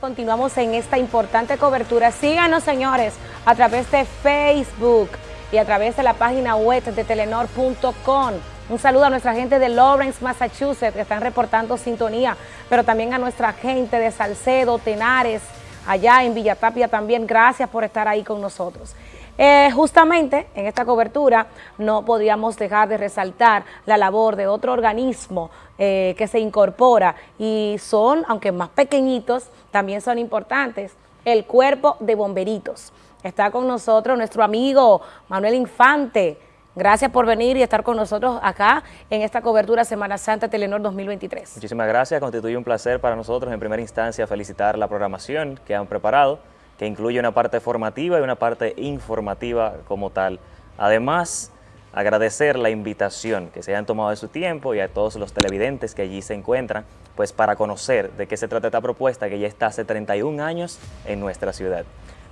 Continuamos en esta importante cobertura. Síganos, señores, a través de Facebook y a través de la página web de telenor.com. Un saludo a nuestra gente de Lawrence, Massachusetts, que están reportando sintonía, pero también a nuestra gente de Salcedo, Tenares, allá en Villatapia también. Gracias por estar ahí con nosotros. Eh, justamente en esta cobertura no podríamos dejar de resaltar la labor de otro organismo eh, que se incorpora y son, aunque más pequeñitos, también son importantes, el Cuerpo de Bomberitos. Está con nosotros nuestro amigo Manuel Infante. Gracias por venir y estar con nosotros acá en esta cobertura Semana Santa Telenor 2023. Muchísimas gracias, constituye un placer para nosotros en primera instancia felicitar la programación que han preparado que incluye una parte formativa y una parte informativa como tal. Además, agradecer la invitación que se hayan tomado de su tiempo y a todos los televidentes que allí se encuentran, pues para conocer de qué se trata esta propuesta que ya está hace 31 años en nuestra ciudad.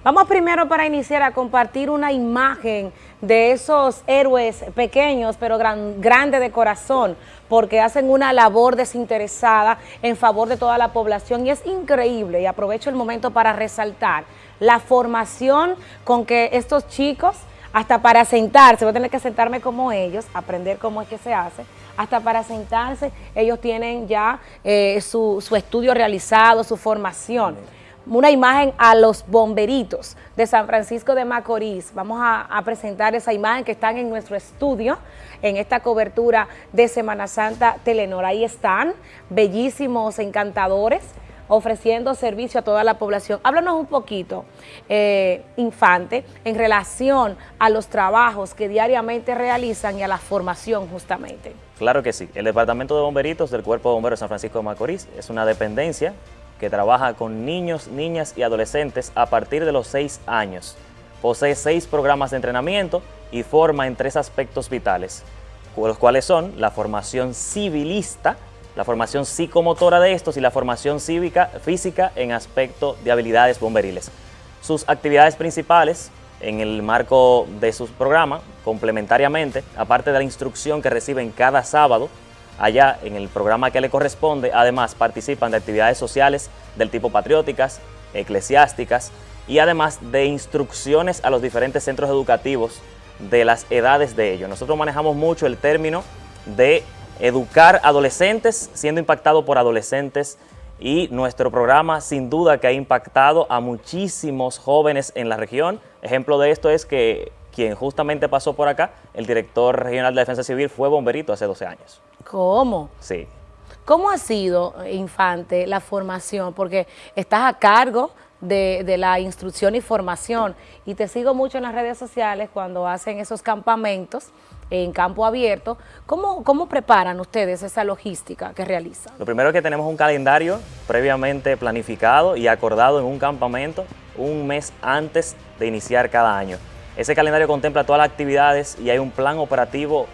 Vamos primero para iniciar a compartir una imagen de esos héroes pequeños pero gran, grandes de corazón porque hacen una labor desinteresada en favor de toda la población y es increíble y aprovecho el momento para resaltar la formación con que estos chicos hasta para sentarse, voy a tener que sentarme como ellos, aprender cómo es que se hace, hasta para sentarse ellos tienen ya eh, su, su estudio realizado, su formación una imagen a los bomberitos de San Francisco de Macorís. Vamos a, presentar esa imagen que están en nuestro estudio en esta cobertura de Semana Santa Telenor. Ahí están, bellísimos, encantadores, ofreciendo servicio a toda la población. Háblanos un poquito, eh, Infante, en relación a los trabajos que diariamente realizan y a la formación justamente. Claro que sí. El Departamento de Bomberitos del Cuerpo de Bomberos de San Francisco de Macorís es una dependencia que trabaja con niños, niñas y adolescentes a partir de los 6 años. Posee seis programas de entrenamiento y forma en tres aspectos vitales, los cuales son la formación civilista, la formación psicomotora de estos y la formación cívica física en aspecto de habilidades bomberiles. Sus actividades principales en el marco de sus programas, complementariamente, aparte de la instrucción que reciben cada sábado allá en el programa que le corresponde. Además, participan de actividades sociales del tipo patrióticas, eclesiásticas y además de instrucciones a los diferentes centros educativos de las edades de ellos. Nosotros manejamos mucho el término de educar adolescentes, siendo impactado por adolescentes y nuestro programa sin duda que ha impactado a muchísimos jóvenes en la región. Ejemplo de esto es que quien justamente pasó por acá, el director regional de Defensa Civil, fue bomberito hace 12 años. ¿Cómo? Sí. ¿Cómo ha sido, Infante, la formación? Porque estás a cargo de, la instrucción y formación y te sigo mucho en las redes sociales cuando hacen esos campamentos en campo abierto. ¿Cómo, ¿Cómo preparan ustedes esa logística que realizan? Lo primero es que tenemos un calendario previamente planificado y acordado en un campamento un mes antes de iniciar cada año. Ese calendario contempla todas las actividades y hay un plan operativo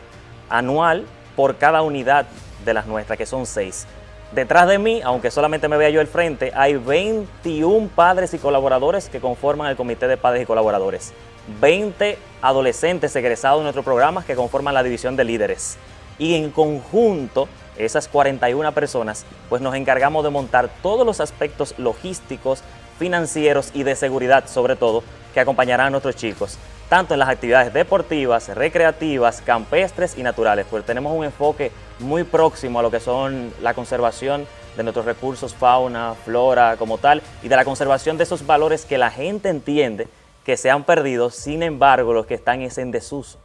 anual por cada unidad de las nuestras, que son seis. Detrás de mí, aunque solamente me vea yo el frente, hay 21 padres y colaboradores que conforman el Comité de Padres y Colaboradores. 20 adolescentes egresados de nuestros programas que conforman la división de líderes. Y en conjunto, esas 41 personas, pues nos encargamos de montar todos los aspectos logísticos, financieros y de seguridad, sobre todo, que acompañarán a nuestros chicos tanto en las actividades deportivas, recreativas, campestres y naturales, pues tenemos un enfoque muy próximo a lo que son la conservación de nuestros recursos, fauna, flora como tal, y de la conservación de esos valores que la gente entiende que se han perdido, sin embargo, los que están es en desuso.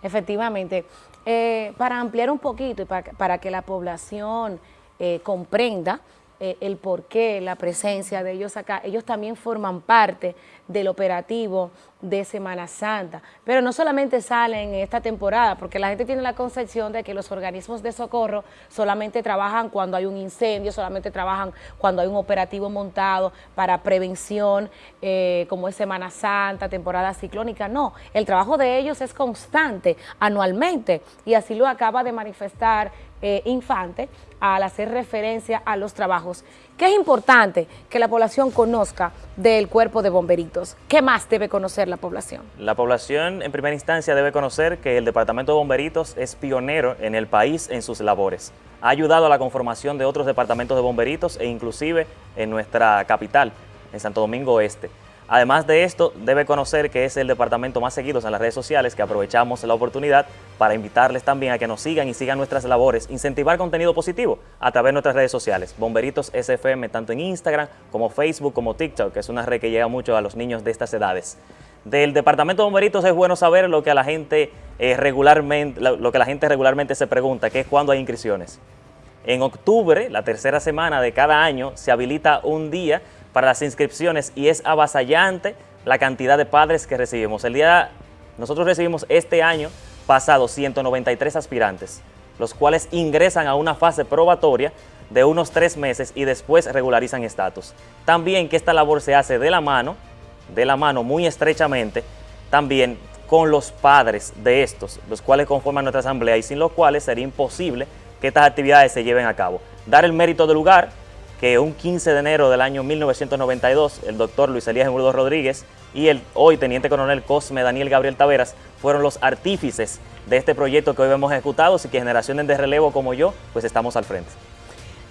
Efectivamente. Eh, para ampliar un poquito y para, que la población eh, comprenda, eh, el porqué, la presencia de ellos acá. Ellos también forman parte del operativo de Semana Santa, pero no solamente salen en esta temporada, porque la gente tiene la concepción de que los organismos de socorro solamente trabajan cuando hay un incendio, solamente trabajan cuando hay un operativo montado para prevención, eh, como es Semana Santa, temporada ciclónica, no, el trabajo de ellos es constante, anualmente, y así lo acaba de manifestar eh, Infante al hacer referencia a los trabajos. ¿Qué es importante que la población conozca del cuerpo de bomberitos? ¿Qué más debe conocer la población? La población en primera instancia debe conocer que el Departamento de Bomberitos es pionero en el país en sus labores. Ha ayudado a la conformación de otros departamentos de bomberitos e inclusive en nuestra capital, en Santo Domingo Este. Además de esto, debe conocer que es el departamento más seguido en las redes sociales, que aprovechamos la oportunidad para invitarles también a que nos sigan y sigan nuestras labores, incentivar contenido positivo a través de nuestras redes sociales, Bomberitos SFM, tanto en Instagram como Facebook como TikTok, que es una red que llega mucho a los niños de estas edades. Del departamento de bomberitos es bueno saber lo que a la gente eh, regularmente, lo que la gente regularmente se pregunta, que es cuándo hay inscripciones. En octubre, la tercera semana de cada año, se habilita un día para las inscripciones y es avasallante la cantidad de padres que recibimos. El día, nosotros recibimos este año pasado 193 aspirantes, los cuales ingresan a una fase probatoria de unos tres meses y después regularizan estatus. También que esta labor se hace de la mano, de la mano muy estrechamente, también con los padres de estos, los cuales conforman nuestra asamblea y sin los cuales sería imposible que estas actividades se lleven a cabo. Dar el mérito del lugar, que un 15 de enero del año 1992, el doctor Luis Elías Emurdo Rodríguez y el hoy teniente coronel Cosme Daniel Gabriel Taveras fueron los artífices de este proyecto que hoy hemos ejecutado y que generaciones de relevo como yo, pues estamos al frente.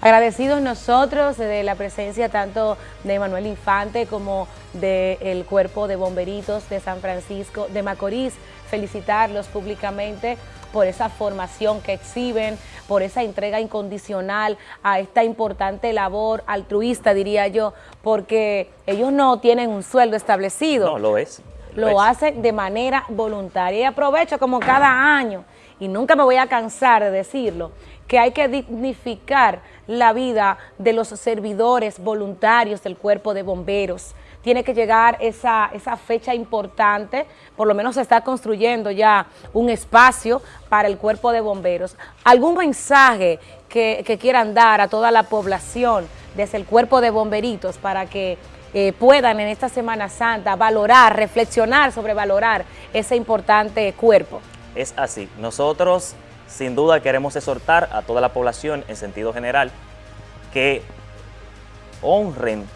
Agradecidos nosotros de la presencia tanto de Manuel Infante como del cuerpo de bomberitos de San Francisco de Macorís, felicitarlos públicamente por esa formación que exhiben, por esa entrega incondicional a esta importante labor altruista, diría yo, porque ellos no tienen un sueldo establecido. No, lo es. Lo, hacen de manera voluntaria y aprovecho como cada año, y nunca me voy a cansar de decirlo, que hay que dignificar la vida de los servidores voluntarios del cuerpo de bomberos, tiene que llegar esa, esa fecha importante, por lo menos se está construyendo ya un espacio para el cuerpo de bomberos. ¿Algún mensaje que, quieran dar a toda la población desde el cuerpo de bomberitos para que eh, puedan en esta Semana Santa valorar, reflexionar sobre valorar ese importante cuerpo? Es así. Nosotros sin duda queremos exhortar a toda la población en sentido general que honren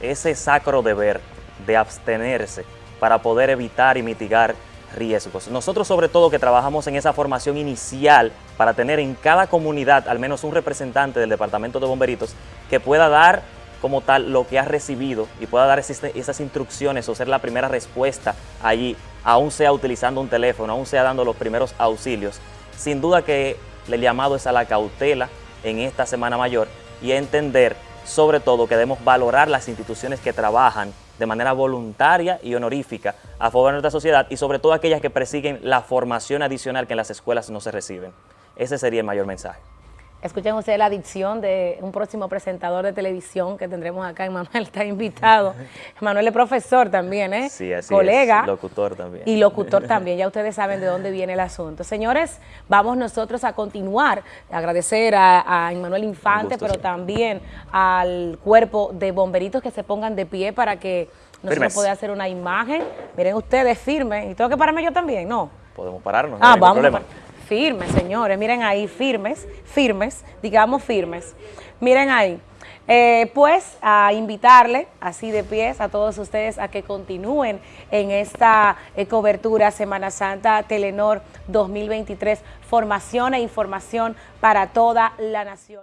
ese sacro deber de abstenerse para poder evitar y mitigar riesgos. Nosotros sobre todo que trabajamos en esa formación inicial para tener en cada comunidad al menos un representante del Departamento de Bomberitos que pueda dar como tal lo que ha recibido y pueda dar esas instrucciones o ser la primera respuesta allí, aún sea utilizando un teléfono, aún sea dando los primeros auxilios. Sin duda que el llamado es a la cautela en esta Semana Mayor y a entender sobre todo que debemos valorar las instituciones que trabajan de manera voluntaria y honorífica a favor de nuestra sociedad y sobre todo aquellas que persiguen la formación adicional que en las escuelas no se reciben. Ese sería el mayor mensaje. Escuchen ustedes la dicción de un próximo presentador de televisión que tendremos acá, Emanuel está invitado. Emanuel es profesor también, ¿eh? Sí, así Colega. locutor también. Y locutor también, ya ustedes saben de dónde viene el asunto. Señores, vamos nosotros a continuar, agradecer a, Emanuel Infante, pero también al cuerpo de bomberitos que se pongan de pie para que nosotros podamos hacer una imagen. Miren ustedes, firmes. ¿Y tengo que pararme yo también? No. Podemos pararnos, no ah, vamos problema. Firmes, señores, miren ahí, firmes, firmes, digamos firmes. Miren ahí. Eh, pues a invitarle así de pies a todos ustedes a que continúen en esta eh, cobertura Semana Santa Telenor 2023, formación e información para toda la nación.